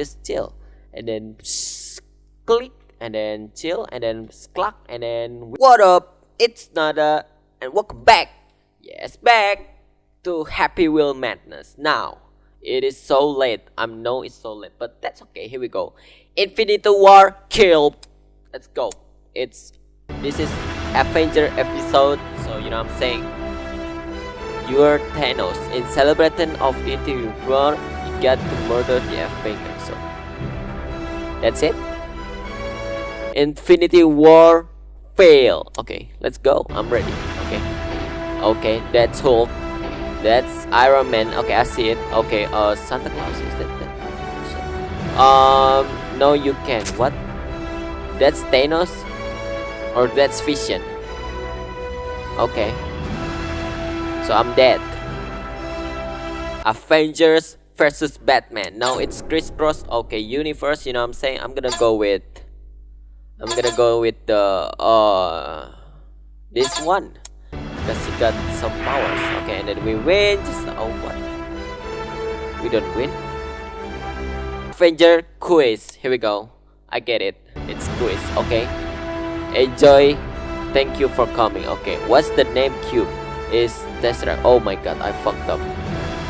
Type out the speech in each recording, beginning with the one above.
just chill. And then click and then chill and then cluck and then what up? It's nada and welcome back. Yes back to happy wheel madness. Now it is so late. I know it's so late but that's okay. Here we go. Infinity war kill. Let's go. It's this is avenger episode so you know what i'm saying. You're thanos in celebration of infinity war you got to murder the avenger so that's it Infinity War fail. Okay, let's go. I'm ready. Okay. Okay, that's Hulk. That's Iron Man. Okay, I see it. Okay, uh, Santa Claus is that? that um, no, you can. What? That's Thanos, or that's Vision. Okay. So I'm dead. Avengers versus Batman. Now it's Chris Cross. Okay, universe. You know what I'm saying? I'm gonna go with I'm gonna go with the uh this one because he got some powers. Okay, and then we win. Just oh what? We don't win. Avenger quiz. Here we go. I get it. It's quiz. Okay. Enjoy. Thank you for coming. Okay. What's the name cube? Is Tesseract. Oh my god, I fucked up.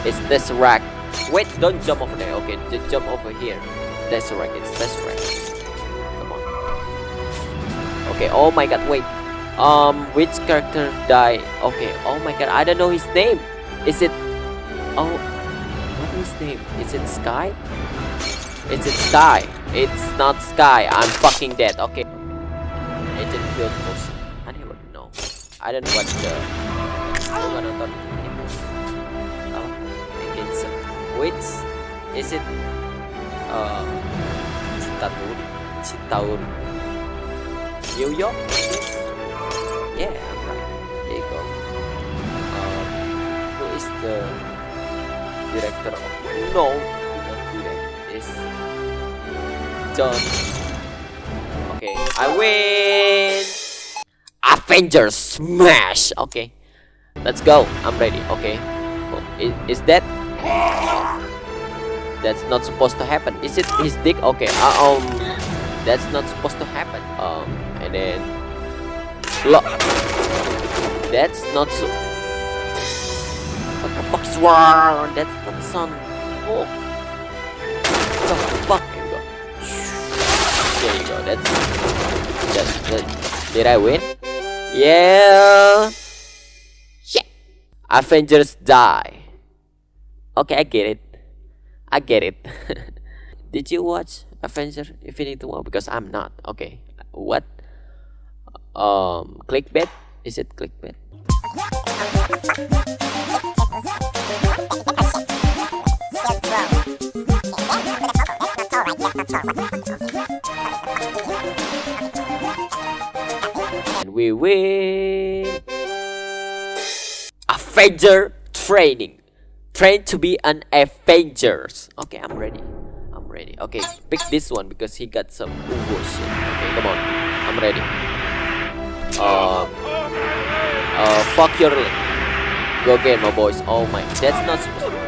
It's Tesseract. Wait, don't jump over there. Okay, just jump over here. Tesseract. It's Tesseract. Okay, oh my god, wait. Um, which character died? Okay, oh my god, I don't know his name. Is it... Oh, what is his name? Is it Sky? Is it Sky? It's not Sky. I'm fucking dead. Okay. Agent Field Post. I don't even know. I don't watch the... which is it? Uh, Citaur, New York? Yeah, right. There you go. Um, who is the director of... No, not direct. Is John. Okay, I win! Avengers Smash! Okay, let's go. I'm ready. Okay. Is, is that... That's not supposed to happen. Is it his dick? Okay, uh, um... That's not supposed to happen. Um, and then look that's not so what the fuck's wrong? That's not some oh what the fuck? There you go. There you go. That's that, that did I win? Yeah. Shit Avengers die okay I get it. I get it. Did you watch Avenger Infinity War? Because I'm not. Okay. What? Um clickbait? Is it clickbait? And we win. Avenger training train to be an Avengers. Okay I'm ready. I'm ready. Okay pick this one because he got some Uvo okay come on. I'm ready. Uh, uh, fuck your leg. Go get my boys. Oh my, that's not supposed to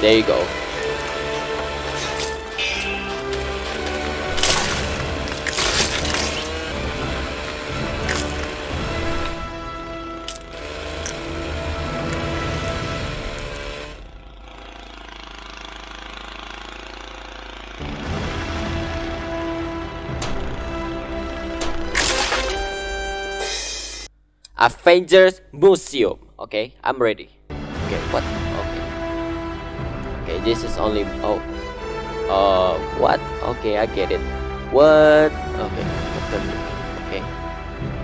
There you go. Avengers Museum. Okay, I'm ready. Okay, what? Okay. Okay, this is only oh uh what? Okay, I get it. What? Okay, Okay.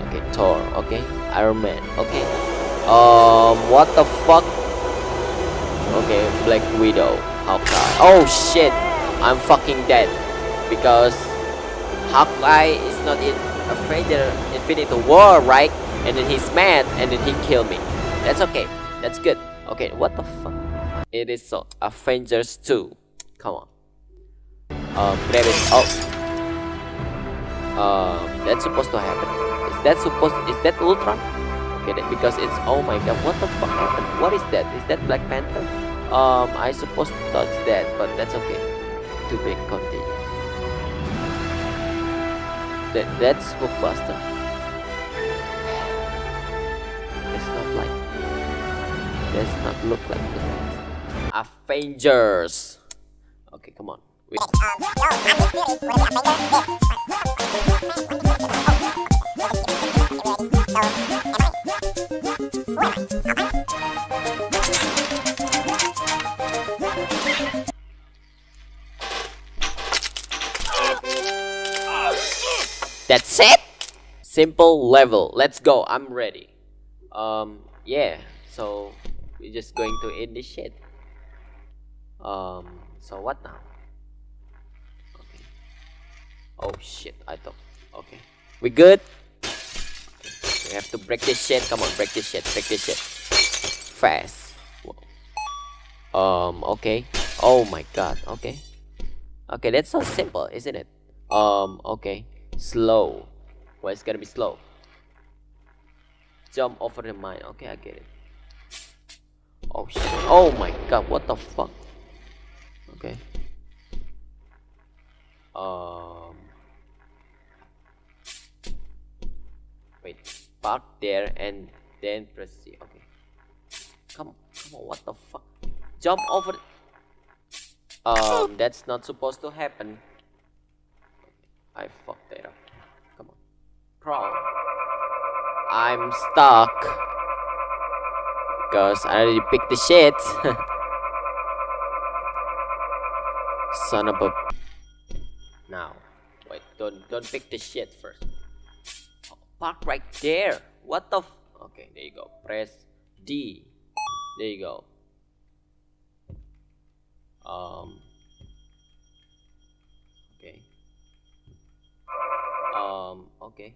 Okay, Thor, okay, Iron Man, okay. Um what the fuck? Okay, Black Widow, Hawkeye. Oh shit! I'm fucking dead because Hawkeye is not in Avenger Infinity War, right? And then he's mad and then he killed me that's okay that's good okay what the fuck it is so avengers 2 come on um grab it oh um that's supposed to happen is that supposed? Is that Ultron? Okay, that, because it's oh my god, what the fuck happened? What is that? Is that Black Panther? Um, I suppose touch that, but that's okay. To be continue. That that's Hulkbuster. Does not look like that. Avengers. Okay, come on. That's it. Simple level. Let's go. I'm ready. Um, yeah. So we're just going to end this shit. Um, so what now? Okay. Oh shit, I thought. Okay. We good? Okay. We have to break this shit. Come on, break this shit. Break this shit. Fast. Whoa. Um, okay. Oh my god, okay. Okay, that's so simple, isn't it? Um, okay. Slow. Well, it's gonna be slow. Jump over the mine. Okay, I get it. Oh. Oh my god, what the fuck? Okay. Um. Wait. Park there and then press C. Okay. Come come on, what the fuck? Jump over. Um, that's not supposed to happen. I fucked that up. Come on. Crawl. I'm stuck. Because I already picked the shit. Son of a... Now. Wait, don't, don't pick the shit first. Oh, park right there. What the f... Okay, there you go. Press D. There you go. Um... Okay. Um, okay.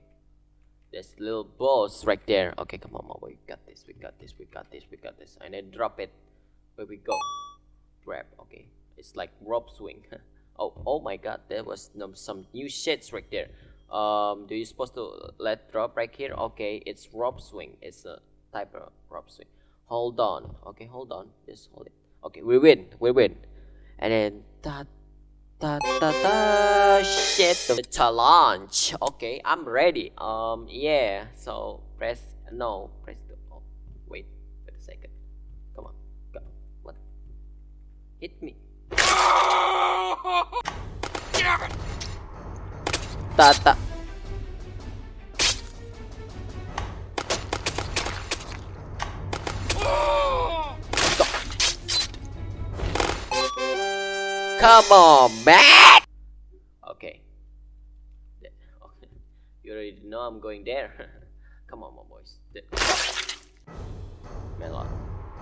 There's little balls right there. Okay, come on, we got this, we got this, we got this, we got this. And then drop it. Where we go? Grab, okay. It's like rope swing. oh, oh my god, there was some new shits right there. Um, do you supposed to let drop right here? Okay, it's rope swing. It's a type of rope swing. Hold on. Okay, hold on. Just hold it. Okay, we win. We win. And then that Da, da, da, shit. The challenge. Okay i'm ready. Um yeah so press no press the oh, wait wait a second. Come on go. What? Hit me. Ta ta Come on, man! Okay. You already know I'm going there. Come on, my boys. Melon.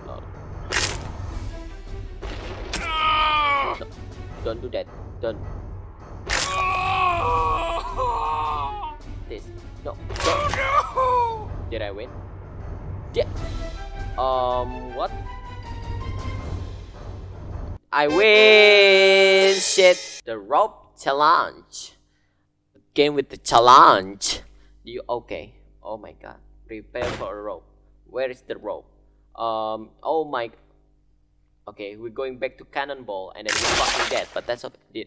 No. no. Don't do that. Don't. This. No. no. Did I win? Yeah. Um, what? I win! Shit! The rope challenge. Game with the challenge. You okay? Oh my god. Prepare for a rope. Where is the rope? Um. Oh my. Okay, we're going back to cannonball, and then we're fucking dead. But that's okay.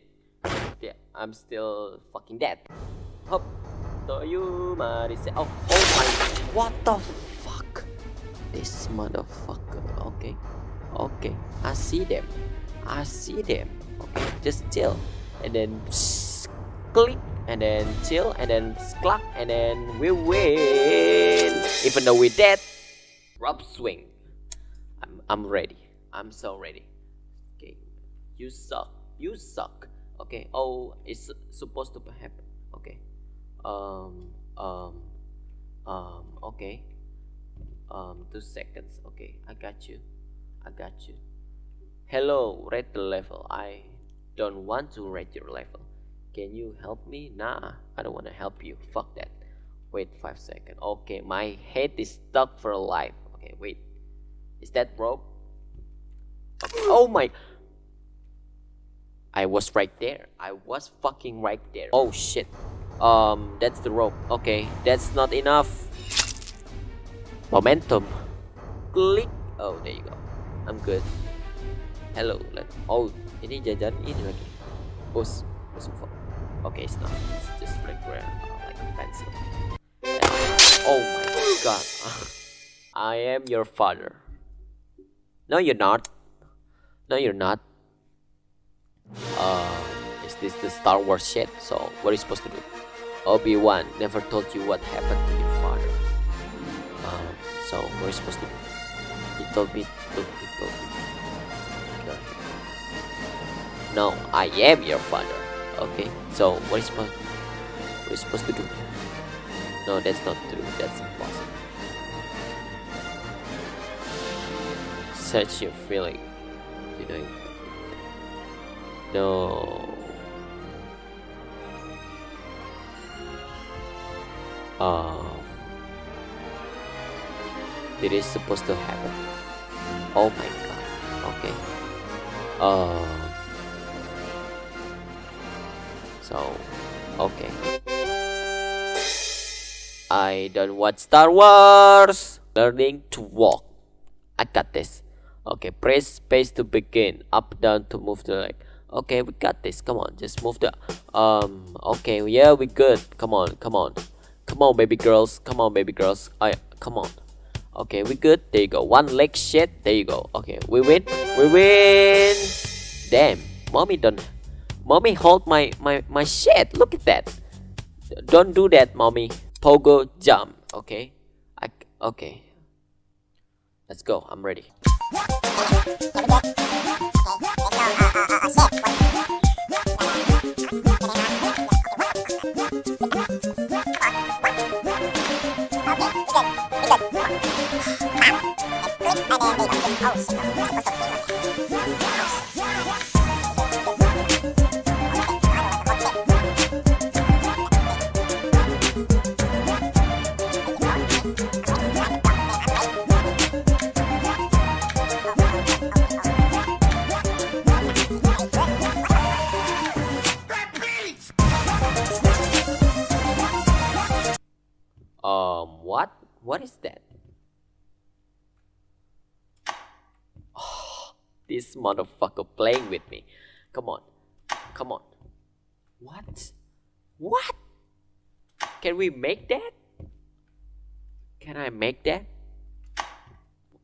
Yeah, I'm still fucking dead. Hop. So you say. Oh, oh my. What the fuck? This motherfucker. Okay. Okay. I see them. I see them. Okay, just chill, and then click, and then chill, and then cluck, and then we win. Even though we're dead, rope swing. I'm I'm ready. I'm so ready. Okay, you suck. You suck. Okay. Oh, it's supposed to happen. Okay. Um. Um. Um. Okay. Um. Two seconds. Okay. I got you. I got you. Hello, rate the level. I don't want to rate your level. Can you help me? Nah, I don't want to help you. Fuck that. Wait 5 seconds. Okay, my head is stuck for life. Okay, wait. Is that rope? Oh my... I was right there. I was fucking right there. Oh shit. Um, that's the rope. Okay, that's not enough. Momentum. Click. Oh, there you go. I'm good. Hello. Let. Oh, ini jajan ini lagi. Bos. Bos info. Okay, it's not. It's just regular, uh, like pencil. Oh my god. I am your father. No, you're not. No, you're not. Uh, is this the Star Wars shit? So, what are you supposed to do? Obi-Wan never told you what happened to your father. Um, so, what are you supposed to do? He told me, told me, told me. No, I am your father. Okay, so what is what is supposed to do? No, that's not true. That's impossible. Search your feeling. You know. No. Um. It is supposed to happen. Oh my god. Okay. Um. So, okay. I don't watch Star Wars. Learning to walk. I got this. Okay, press space to begin. Up, down to move the leg. Okay, we got this. Come on, just move the. Um. Okay, yeah, we good. Come on, come on, come on, baby girls. Come on, baby girls. I come on. Okay, we good. There you go. One leg shit. There you go. Okay, we win. We win. Damn, mommy don't. Mommy hold my my my shit. Look at that. Don't do that, mommy. Pogo jump. Okay. I okay. Let's go. I'm ready. This motherfucker playing with me. Come on. Come on. What? What? Can we make that? Can I make that?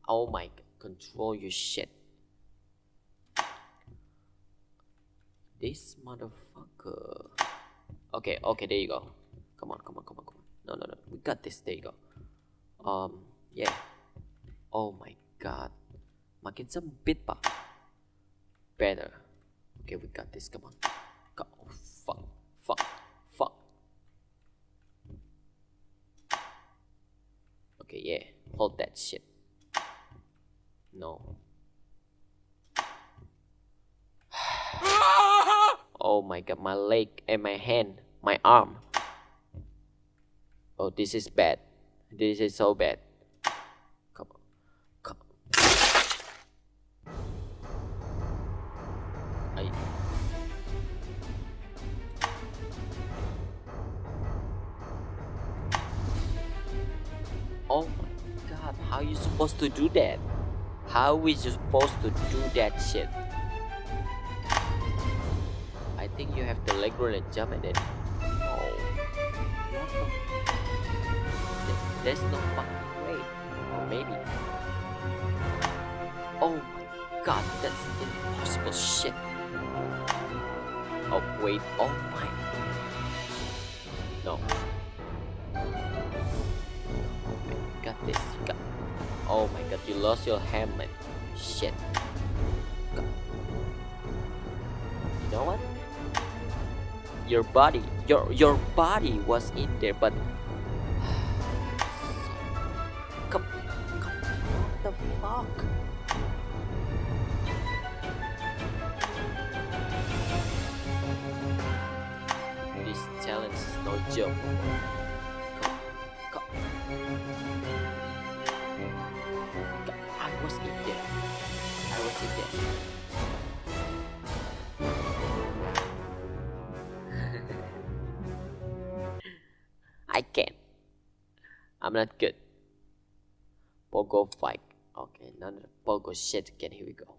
Oh my god. Control your shit. This motherfucker. Okay, okay, there you go. Come on, come on, come on, come on. No, no, no. We got this. There you go. Um, yeah. Oh my god. Makin sempit, Pak. Better. Okay, we got this. Come on. Go. Oh, fuck. Fuck. Fuck. Okay, yeah. Hold that shit. No. oh my god, my leg and my hand, my arm. Oh, this is bad. This is so bad. You supposed to do that? How we supposed to do that shit? I think you have to leg roll and jump at it. Oh. What the there's no fucking way. Or maybe. Oh my god, that's impossible shit. Oh wait, oh my. No. You lost your helmet. Shit. You know what? Your body, your your body was in there, but I can't. I'm not good. Pogo fight. Okay, none of the Pogo shit again. Here we go.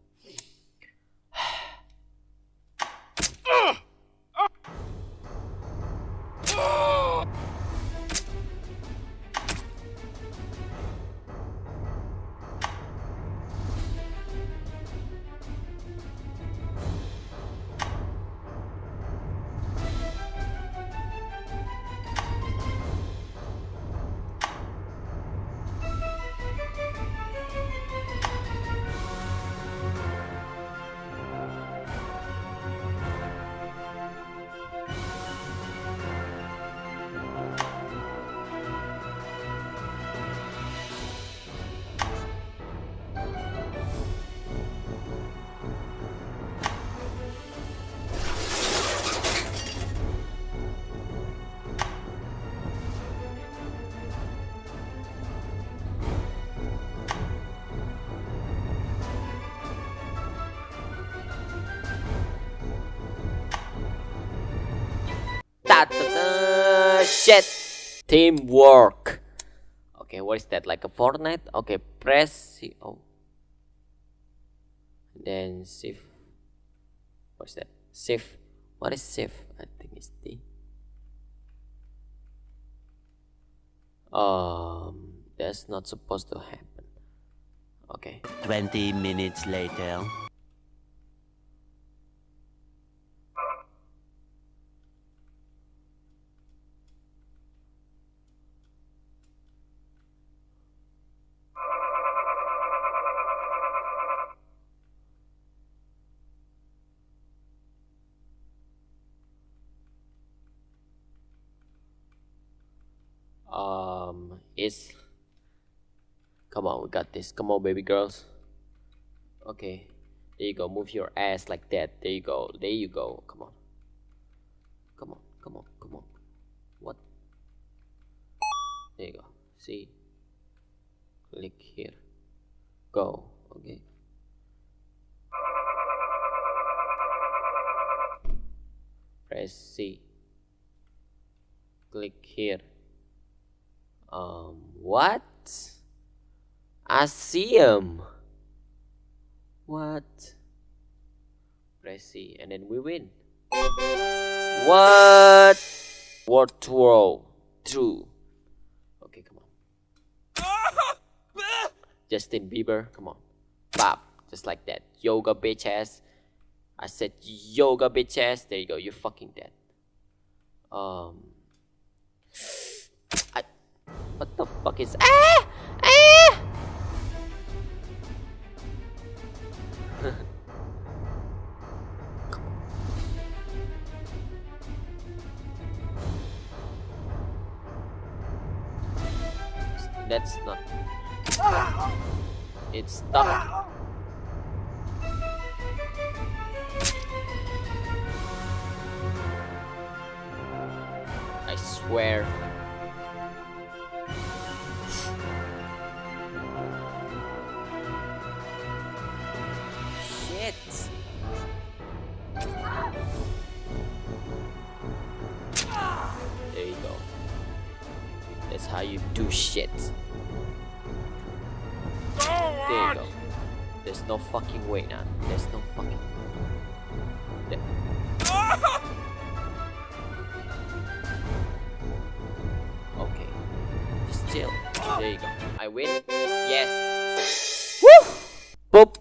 Teamwork. Okay, what is that? Like a Fortnite? Okay, press C. Oh. Then shift. What's that? Shift. What is shift? I think it's D. Um, that's not supposed to happen. Okay. 20 minutes later. um is come on we got this. Come on baby girls. Okay. There you go. Move your ass like that. There you go. There you go. Come on. Come on. Come on. Come on. What? There you go. See? Click here. Go. Okay. Press C. Click here. Um, what? I see him. What? Press C and then we win. What? What throw? True. Okay, come on. Justin Bieber, come on. Bop, just like that. Yoga bitch ass. I said yoga bitch ass. There you go. You're fucking dead. Um. I. What the fuck is ah? That's not. It's stuck. I swear. How you do shit. There you go. There's no fucking way now. There's no fucking There. Okay. Just chill. There you go. I win. Yes. Woo! Poop.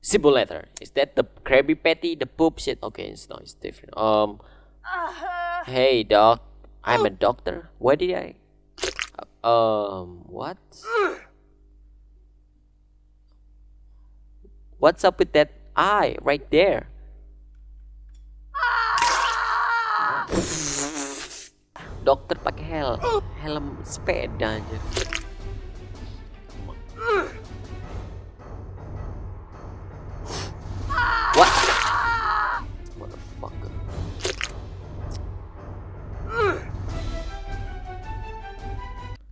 Simple letter. Is that the Krabby Patty? The poop shit? Okay, it's not. It's different. Um. Hey, doc. I'm a doctor. Why did I? Um. What? What's up with that eye right there? Dokter pakai hel helm sepeda aja.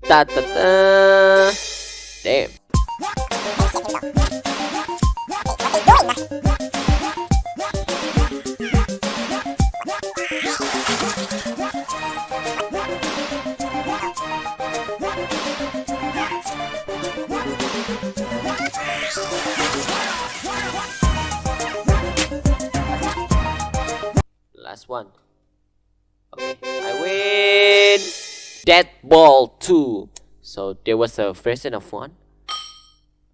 ta ta ta Damn. Last one. Okay, I win. Dead ball two. So there was a version of one.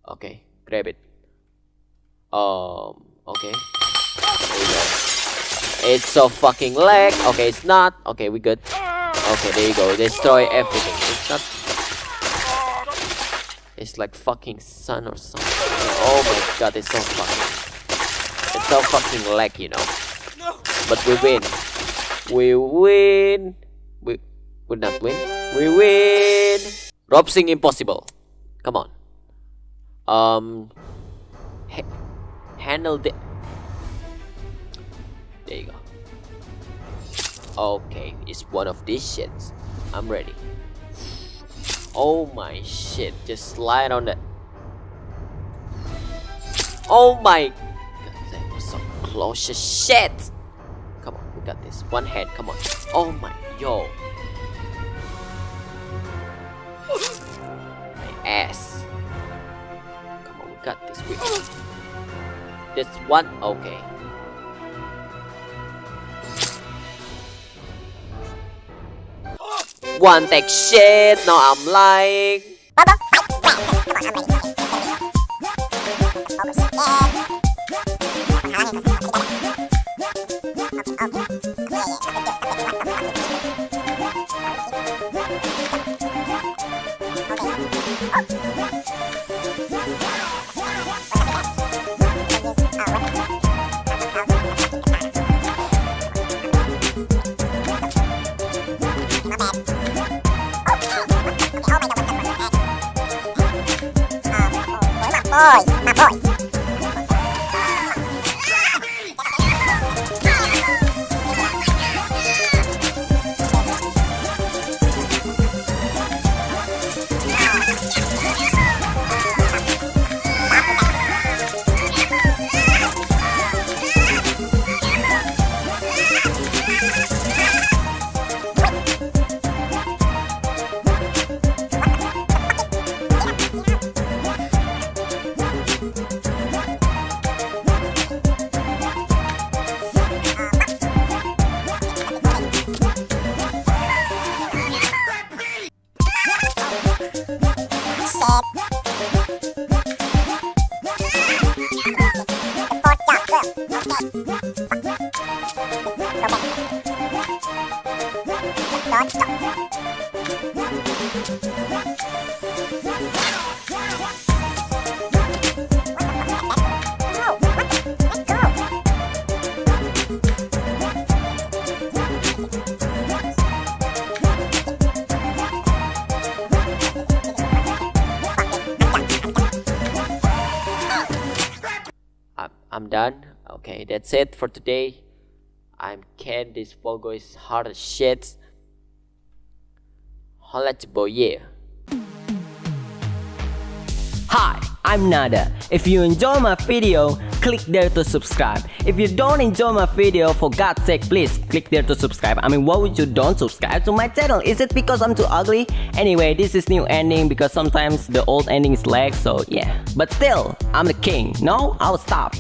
Okay, grab it. Um. Okay. There you go. It's so fucking lag. Okay, it's not. Okay, we good. Okay, there you go. Destroy everything. It's not. It's like fucking sun or something. Oh my god, it's so fucking. It's so fucking lag, you know. But we win. We win. Would not win. We win. Rope Swing impossible. Come on. Um. Ha handle the. There you go. Okay, it's one of these shits. I'm ready. Oh my shit, just slide on that. Oh my god, that was so close shit! Come on, we got this. One hand, come on. Oh my, yo. Ass. Come on, we got this. We oh, this one, okay. One take shit, no I'm lying. Done. Okay, that's it for today. I'm Ken. This Pogo is hard as shit. Holla your boy, yeah. Hi, I'm Nada. If you enjoy my video, click there to subscribe. If you don't enjoy my video, for God's sake, please click there to subscribe. I mean, why would you don't subscribe to my channel? Is it because I'm too ugly? Anyway, this is new ending because sometimes the old ending is lag, so yeah. But still, I'm the king. No, I'll stop.